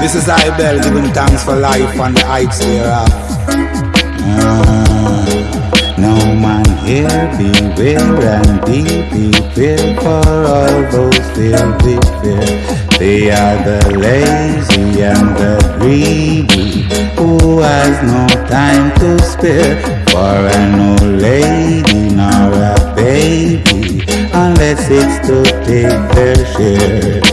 This is I Bell giving thanks for life and the heights thereof. Ah, no man here beware and be prepared for all those filled with fear. They are the lazy and the greedy who has no time to spare for an old lady nor a baby unless it's to take their share.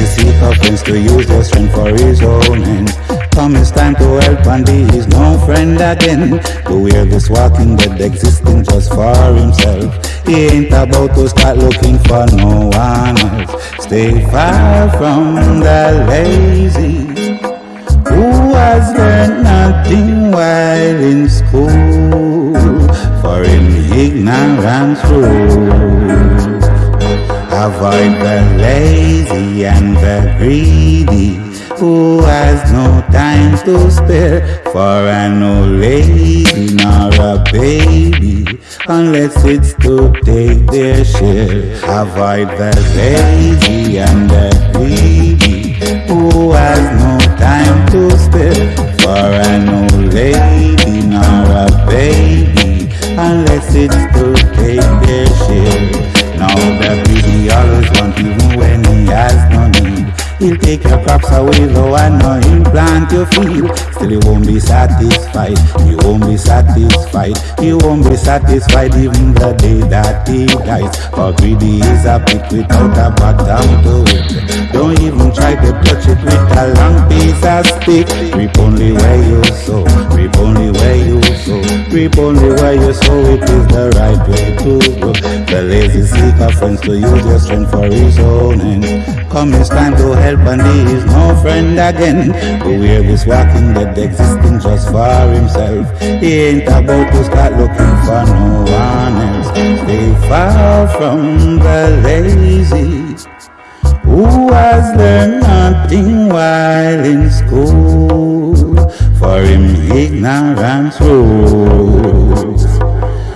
Lazy seek offense to use their strength for his own ends. Come, it's time to help, and he is no friend again. To wear this walking dead existing just for himself. He ain't about to start looking for no one else. Stay far from the lazy who has learned nothing while in school. For in ignorance rules. Avoid the lazy and the greedy who has no time to spare for an old lady nor a baby unless it's to take their share. Avoid the lazy and the greedy He'll take your crops away though I know he'll plant your field Still you won't be satisfied, you won't be satisfied. You won't be satisfied even the day that he dies. For greedy is a pit without a bottom to it. Don't even try to touch it with a long piece of stick. Reap only where you sow, reap only only where you sow, it is the right way to go The lazy seek a friends to use your strength for his own end Come it's time to help and he is no friend again. Wear this walking dead existing just for himself. He ain't about to start looking for no one else. Stay far from the lazy who has learned nothing while in school. For him ignorance rules.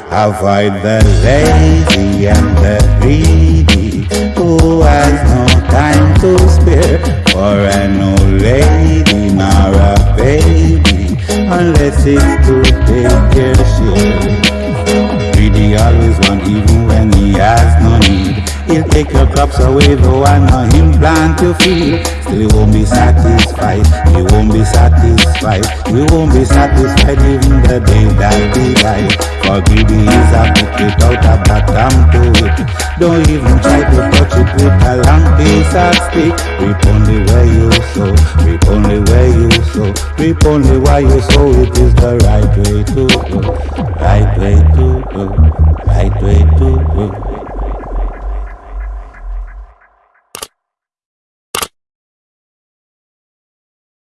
Avoid the lazy and the greedy who has no time to spare for an old lady nor a baby unless it's to take their share. Greedy always want even when he has no need. He'll take your crops away though I know him plant your field. He won't be satisfied, he won't be satisfied, he won't be satisfied even the day that he dies. For greedy is a book without a bottom to it. Don't even try to touch it with a long piece of stick. Reap only where you sow, reap only where you sow, reap only where you sow. It is the right way to go, right way to go, right way to go.